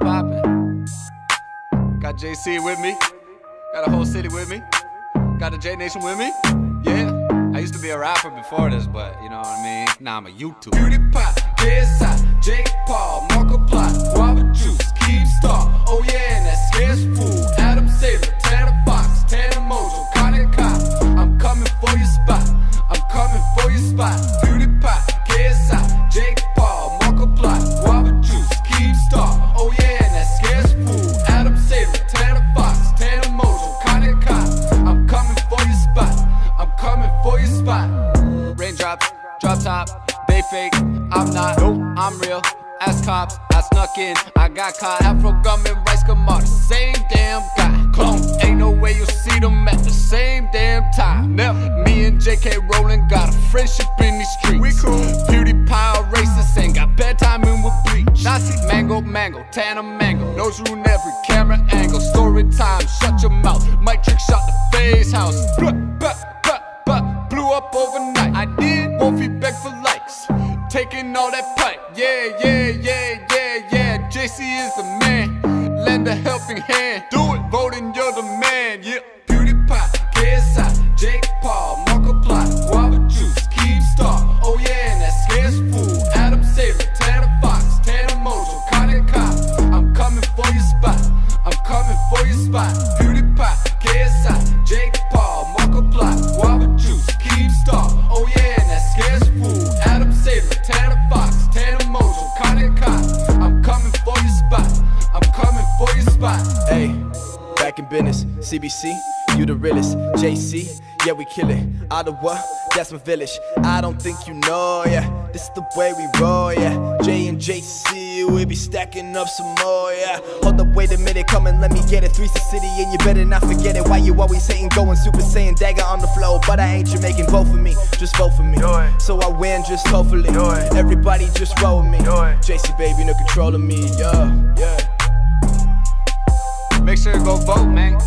Poppin'? Got JC with me. Got a whole city with me. Got the J Nation with me. Yeah. I used to be a rapper before this, but you know what I mean? Now I'm a YouTuber. Beauty KSI, drop top, they fake. I'm not, nope, I'm real. Ass cops, I snuck in, I got caught. Afro gum and rice come out the same damn guy. Clone, ain't no way you'll see them at the same damn time. Never. Me and JK Rowling got a friendship in these streets. We cool. Beauty pie racist ain't got bedtime in with bleach. Nazi mango, mango, Tana mango. Nose ruin every camera angle. Story time, shut your mouth. Mic trick shot the FaZe House. Blah, blah, blah, blah. Blew up overnight. I did. Wolfie beg for likes. Taking all that pipe. Yeah, yeah, yeah, yeah, yeah. JC is the man. Lend a helping hand. Do it. You're business, CBC, you the realest. JC, yeah, we kill it. Ottawa, that's my village. I don't think you know, yeah. This is the way we roll, yeah. J and JC, we be stacking up some more, yeah. Hold up, wait a minute, come and let me get it. Three's the city, and you better not forget it. Why you always hating, going Super Saiyan dagger on the flow? But I ain't Jamaican, vote for me, just vote for me. So I win, just hopefully. Everybody just roll with me. JC, baby, no control of me, yeah, yeah. Make sure to go vote, man.